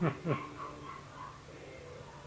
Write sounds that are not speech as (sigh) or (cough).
Ha (laughs) ha.